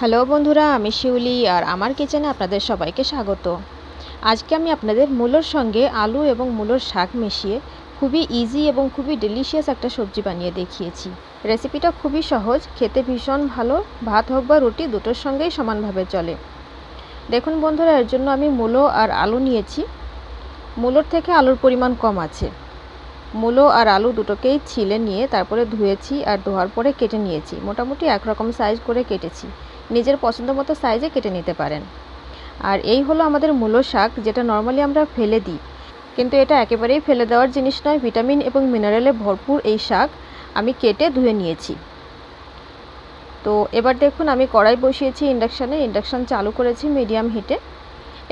Hello বন্ধুরা, আমি শিউলি আর আমার কিচেনে আপনাদের সবাইকে স্বাগত। আজকে আমি আপনাদের মূলোর সঙ্গে আলু এবং মূলোর শাক মিশিয়ে খুবই ইজি এবং খুবই ডেলিশিয়াস একটা সবজি বানিয়ে দেখিয়েছি। রেসিপিটা খুবই সহজ, খেতে ভীষণ ভালো, ভাত হোক বা রুটি, দুটোর সঙ্গেই সমানভাবে চলে। দেখুন বন্ধুরা, এর জন্য আমি মূলো আর আলু নিয়েছি। মূলোর থেকে আলুর পরিমাণ কম আছে। মূলো আর আলু দুটোকেই ছিলে নিয়ে তারপরে ধুয়েছি আর ধোয়ার পরে কেটে নিয়েছি। মোটামুটি একরকম সাইজ করে কেটেছি। নিজের পছন্দ মতো সাইজে কেটে নিতে পারেন। আর এই হলো আমাদের মূলো শাক, যেটা নর্মালি আমরা ফেলে দিই। কিন্তু এটা একেবারেই ফেলে দেওয়ার জিনিস নয় ভিটামিন এবং মিনারেলে ভরপুর এই শাক আমি কেটে ধুয়ে নিয়েছি। তো এবার দেখুন, আমি কড়াই বসিয়েছি ইন্ডাকশানে ইন্ডাকশান চালু করেছি মিডিয়াম হিটে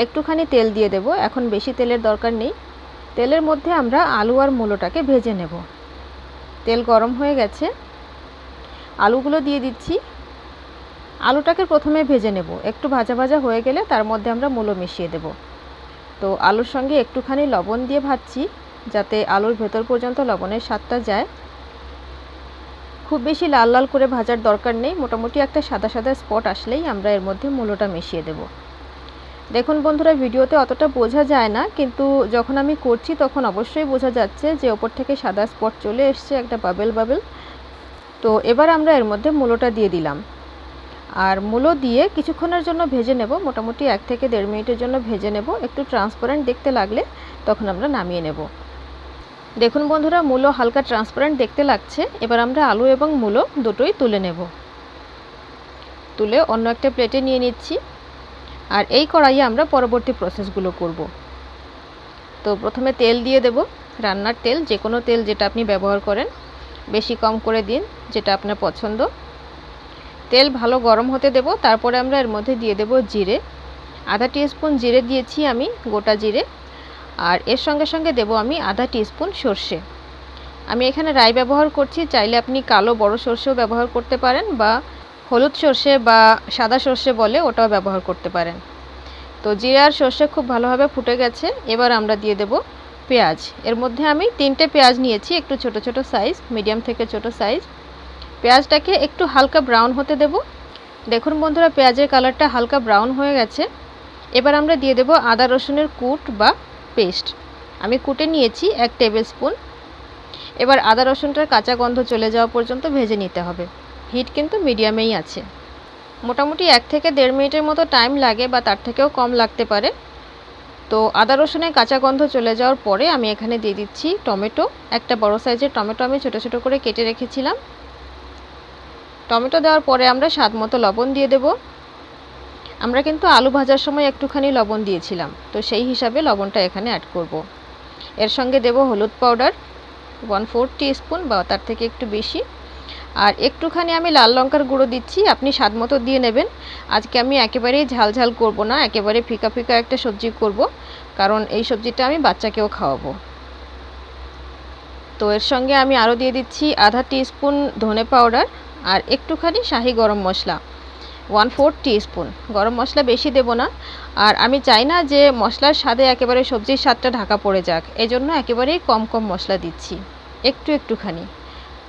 একটুখানি তেল দিয়ে দেব, এখন বেশি তেলের দরকার নেই। তেলের মধ্যে আমরা আলু আর মূলোটাকে ভেজে নেব। তেল গরম হয়ে গেছে। আলুগুলো দিয়ে দিচ্ছি। আলুটাকে প্রথমে ভেজে নেব। একটু ভাজা ভাজা হয়ে গেলে তার মধ্যে আমরা মূলো মিশিয়ে দেব। তো আলুর সঙ্গে একটুখানি লবণ দিয়ে ভাজছি, যাতে আলুর ভেতর পর্যন্ত লবণের স্বাদটা যায়। খুব বেশি লাল লাল করে ভাজার দরকার নেই, মোটামুটি একটা সাদা সাদা স্পট আসলেই আমরা এর মধ্যে মূলোটা মিশিয়ে দেব। দেখুন বন্ধুরা, ভিডিওতে অতটা বোঝা যায় না, কিন্তু যখন আমি করছি তখন অবশ্যই বোঝা যাচ্ছে যে ওপর থেকে সাদা স্পট চলে এসছে, একটা বাবেল বাবেল তো এবার আমরা এর মধ্যে মূলোটা দিয়ে দিলাম। আর মূলো দিয়ে কিছুক্ষণের জন্য ভেজে নেব, মোটামুটি এক থেকে দেড় মিনিটের জন্য ভেজে নেব। একটু ট্রান্সপারেন্ট দেখতে লাগলে তখন আমরা নামিয়ে নেব। দেখুন বন্ধুরা, মূলো হালকা ট্রান্সপারেন্ট দেখতে লাগছে। এবার আমরা আলু এবং মূলো দুটোই তুলে নেব। তুলে অন্য একটা প্লেটে নিয়ে নিচ্ছি। আর এই কড়াইয়ে আমরা পরবর্তী প্রসেসগুলো করব। তো প্রথমে তেল দিয়ে দেব। রান্নার তেল যে কোনো তেল যেটা আপনি ব্যবহার করেন, বেশি কম করে দিন, যেটা আপনার পছন্দ। তেল ভালো গরম হতে দেব, তারপরে আমরা এর মধ্যে দিয়ে দেব জিরে। আধা স্পুন জিরে দিয়েছি আমি, গোটা জিরে। আর এর সঙ্গে সঙ্গে দেব আমি আধা স্পুন সর্ষে। আমি এখানে রাই ব্যবহার করছি, চাইলে আপনি কালো বড় সর্ষেও ব্যবহার করতে পারেন বা হলুদ সর্ষে বা সাদা সর্ষে বলে ওটাও ব্যবহার করতে পারেন। তো জিরে আর সর্ষে খুব ভালোভাবে ফুটে গেছে, এবার আমরা দিয়ে দেব পেঁয়াজ। এর মধ্যে আমি তিনটে পেঁয়াজ নিয়েছি, একটু ছোট ছোট সাইজ মিডিয়াম থেকে ছোট সাইজ পেঁয়াজটাকে একটু হালকা ব্রাউন হতে দেব। দেখুন বন্ধুরা, পেঁয়াজের কালারটা হালকা ব্রাউন হয়ে গেছে। এবার আমরা দিয়ে দেব আদা রসুনের কুট বা পেস্ট। আমি কুটে নিয়েছি এক টেবিল স্পুন। এবার আদা রসুনটার কাঁচা গন্ধ চলে যাওয়া পর্যন্ত ভেজে নিতে হবে। হিট কিন্তু মিডিয়ামেই আছে। মোটামুটি এক থেকে দেড় মিনিটের মতো টাইম লাগে বা তার থেকেও কম লাগতে পারে। তো আদা রসুনের কাঁচা গন্ধ চলে যাওয়ার পরে আমি এখানে দিয়ে দিচ্ছি টমেটো। একটা বড় সাইজের টমেটো আমি ছোটো ছোটো করে কেটে রেখেছিলাম। টমেটো দেওয়ার পরে আমরা স্বাদ মতো লবণ দিয়ে দেব। আমরা কিন্তু আলু ভাজার সময় একটুখানি লবণ দিয়েছিলাম, তো সেই হিসাবে লবণটা এখানে অ্যাড করব। এর সঙ্গে দেব হলুদ পাউডার ওয়ান ফোর স্পুন বা তার থেকে একটু বেশি। আর একটুখানি আমি লাল লঙ্কার গুঁড়ো দিচ্ছি, আপনি স্বাদ মতো দিয়ে নেবেন। আজকে আমি একেবারেই ঝাল ঝাল করব না, একেবারে ফিকা ফিকা একটা সবজি করব, কারণ এই সবজিটা আমি বাচ্চাকেও খাওয়াবো। তো এর সঙ্গে আমি আরও দিয়ে দিচ্ছি আধা স্পুন ধনে পাউডার আর একটুখানি শাহি গরম মশলা ওয়ান ফোর স্পুন গরম মশলা বেশি দেব না। আর আমি চাই না যে মশলার স্বাদে একেবারে সবজির স্বাদটা ঢাকা পড়ে যাক। এই জন্য একেবারেই কম কম মশলা দিচ্ছি, একটু একটুখানি।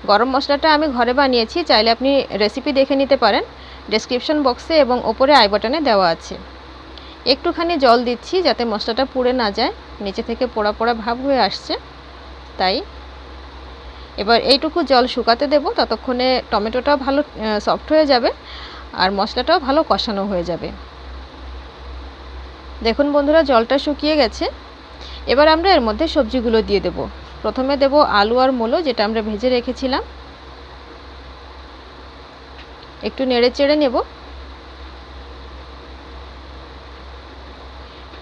গরম মশলাটা আমি ঘরে বানিয়েছি, চাইলে আপনি রেসিপি দেখে নিতে পারেন। ডেসক্রিপশন বক্সে এবং ওপরে আই বাটনে দেওয়া আছে। একটুখানি জল দিচ্ছি যাতে মশলাটা পুড়ে না যায়। নিচে থেকে পোড়া পোড়া ভাব হয়ে আসছে, তাই এবার এইটুকু জল শুকাতে দেব, ততক্ষণে টমেটোটাও ভালো সফট হয়ে যাবে আর মশলাটাও ভালো কষানো হয়ে যাবে। দেখুন বন্ধুরা, জলটা শুকিয়ে গেছে। এবার আমরা এর মধ্যে সবজিগুলো দিয়ে দেব। প্রথমে দেব আলু আর মূলো, যেটা আমরা ভেজে রেখেছিলাম। একটু নেড়ে চেড়ে নেব।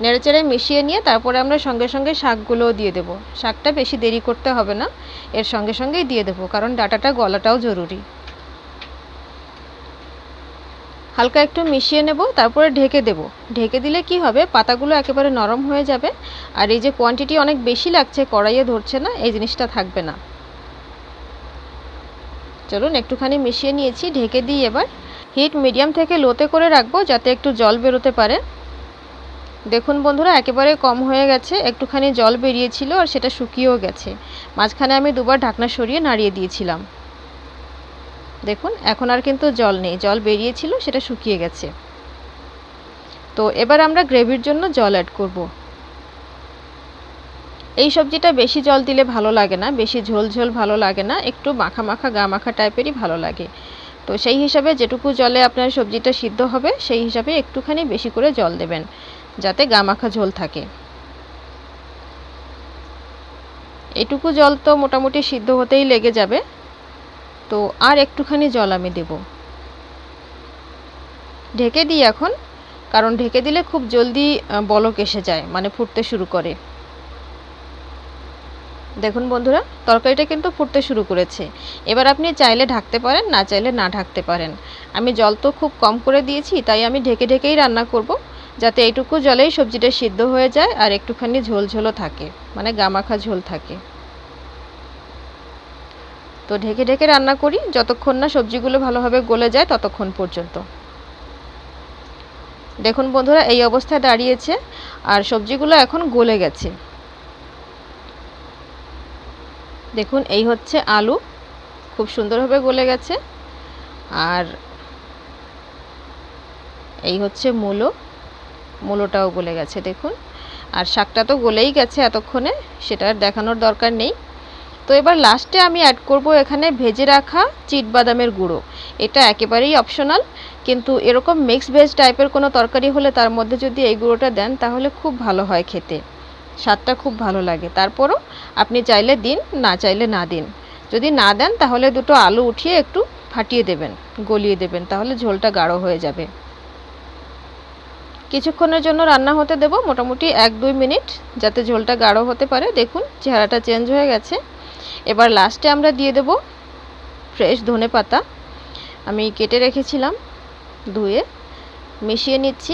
নেড়েচেড়ে মিশিয়ে নিয়ে তারপরে আমরা সঙ্গে সঙ্গে শাকগুলোও দিয়ে দেব। শাকটা বেশি দেরি করতে হবে না, এর সঙ্গে সঙ্গেই দিয়ে দেবো, কারণ ডাটাটা গলাটাও জরুরি। হালকা একটু মিশিয়ে নেব, তারপরে ঢেকে দেব। ঢেকে দিলে কি হবে? পাতাগুলো একেবারে নরম হয়ে যাবে, আর এই যে কোয়ান্টিটি অনেক বেশি লাগছে, কড়াইয়ে ধরছে না, এই জিনিসটা থাকবে না। চলুন একটুখানি মিশিয়ে নিয়েছি, ঢেকে দিই এবার। হিট মিডিয়াম থেকে লোতে করে রাখব, যাতে একটু জল বেরোতে পারে। দেখুন বন্ধুরা, একেবারে কম হয়ে গেছে, একটুখানি জল বেরিয়েছিল আর সেটা শুকিয়েও গেছে। মাঝখানে আমি দুবার ঢাকনা সরিয়ে নাড়িয়ে দিয়েছিলাম। দেখুন, এখন আর কিন্তু জল নেই, জল বেরিয়েছিল, সেটা শুকিয়ে গেছে। তো এবার আমরা গ্রেভির জন্য জল অ্যাড করব। এই সবজিটা বেশি জল দিলে ভালো লাগে না, বেশি ঝোল ঝোল ভালো লাগে না, একটু মাখা মাখা, গা মাখা টাইপেরই ভালো লাগে। তো সেই হিসাবে যেটুকু জলে আপনার সবজিটা সিদ্ধ হবে, সেই হিসাবে একটুখানি বেশি করে জল দেবেন, যাতে গা মাখা ঝোল থাকে। এটুকু জল তো মোটামুটি সিদ্ধ হতেই লেগে যাবে। তো আর একটুখানি জল আমি দেব। ঢেকে দিই এখন, কারণ ঢেকে দিলে খুব জলদি বলক এসে যায় মানে ফুটতে শুরু করে। দেখুন বন্ধুরা, তরকারিটা কিন্তু ফুটতে শুরু করেছে। এবার আপনি চাইলে ঢাকতে পারেন, না চাইলে না ঢাকতে পারেন। আমি জল তো খুব কম করে দিয়েছি, তাই আমি ঢেকে ঢেকেই রান্না করব, যাতে এইটুকু জলেই সবজিটা সিদ্ধ হয়ে যায় আর একটুখানি ঝোল ঝোলও থাকে মানে গামাখা ঝোল থাকে। তো ঢেকে ঢেকে রান্না করি, যতক্ষণ না সবজিগুলো ভালোভাবে গলে যায় ততক্ষণ পর্যন্ত। দেখুন বন্ধুরা, এই অবস্থায় দাঁড়িয়েছে, আর সবজিগুলো এখন গলে গেছে। দেখুন, এই হচ্ছে আলু। খুব সুন্দরভাবে গলে গেছে। আর এই হচ্ছে মূলো। মূলোটাও গলে গেছে, দেখুন। আর শাকটা তো গলেই গেছে এতক্ষণে, সেটা দেখানোর দরকার নেই। তো এবার লাস্টে আমি অ্যাড করব এখানে ভেজে রাখা চিট বাদামের গুঁড়ো। এটা একেবারেই অপশনাল কিন্তু এরকম মিক্স ভেজ টাইপের কোনো তরকারি হলে তার মধ্যে যদি এই গুঁড়োটা দেন, তাহলে খুব ভালো হয় খেতে। স্বাদটা খুব ভালো লাগে। তারপরও আপনি চাইলে দিন, না চাইলে না দিন। যদি না দেন, তাহলে দুটো আলু উঠিয়ে একটু ফাটিয়ে দেবেন, গলিয়ে দেবেন, তাহলে ঝোলটা গাঢ় হয়ে যাবে। কিছুক্ষণের জন্য রান্না হতে দেব মোটামুটি এক দুই মিনিট, যাতে ঝোলটা গাঢ় হতে পারে। দেখুন, চেহারাটা চেঞ্জ হয়ে গেছে। এবার লাস্টে আমরা দিয়ে দেব ফ্রেশ ধনে পাতা আমি কেটে রেখেছিলাম, ধুয়ে মিশিয়ে নিচ্ছি।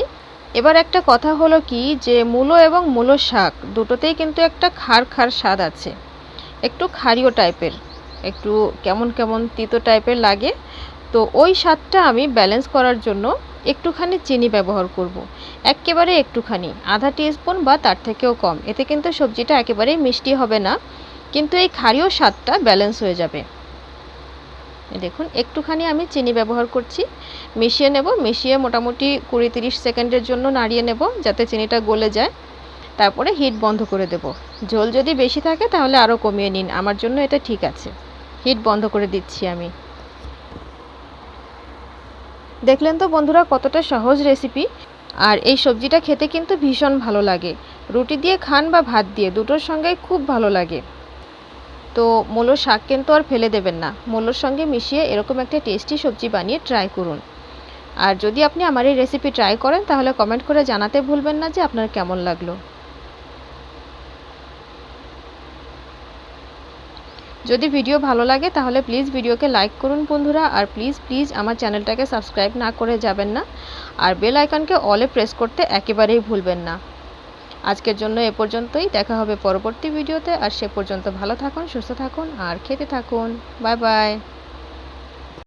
এবার একটা কথা হলো কি যে মূলো এবং মূলো শাক দুটোতেই কিন্তু একটা খার খার স্বাদ আছে। একটু ক্ষারীয় টাইপের, একটু কেমন কেমন তিতো টাইপের লাগে। তো ওই স্বাদটা আমি ব্যালেন্স করার জন্য একটুখানি চিনি ব্যবহার করব। একেবারে একটুখানি, আধা স্পুন বা তার থেকেও কম। এতে কিন্তু সবজিটা একেবারেই মিষ্টি হবে না, কিন্তু এই ক্ষারীয় স্বাদটা ব্যালেন্স হয়ে যাবে। দেখুন, একটুখানি আমি চিনি ব্যবহার করছি। মিশিয়ে নেব, মিশিয়ে মোটামুটি কুড়ি তিরিশ সেকেন্ডের জন্য নাড়িয়ে নেব যাতে চিনিটা গলে যায়। তারপরে হিট বন্ধ করে দেব। ঝোল যদি বেশি থাকে তাহলে আরও কমিয়ে নিন, আমার জন্য এটা ঠিক আছে। হিট বন্ধ করে দিচ্ছি আমি। দেখলেন তো বন্ধুরা কতটা সহজ রেসিপি? আর এই সবজিটা খেতে কিন্তু ভীষণ ভালো লাগে। রুটি দিয়ে খান বা ভাত দিয়ে, দুটোর সঙ্গেই খুব ভালো লাগে। তো মূলো শাক কিন্তু আর ফেলে দেবেন না। মূলোর সঙ্গে মিশিয়ে এরকম একটা টেস্টি সবজি বানিয়ে ট্রাই করুন। আর যদি আপনি আমার এই রেসিপি ট্রাই করেন, তাহলে কমেন্ট করে জানাতে ভুলবেন না যে আপনার কেমন লাগল। যদি ভিডিও ভালো লাগে, তাহলে প্লিজ ভিডিওকে লাইক করুন বন্ধুরা। আর প্লিজ প্লিজ আমার চ্যানেলটাকে সাবস্ক্রাইব না করে যাবেন না। আর বেল আইকনকে অলে প্রেস করতে একেবারেই ভুলবেন না। আজকের জন্য এ পর্যন্তই। দেখা হবে পরবর্তী ভিডিওতে। আর সে পর্যন্ত ভালো থাকুন, সুস্থ থাকুন, আর খেতে থাকুন। Bye bye.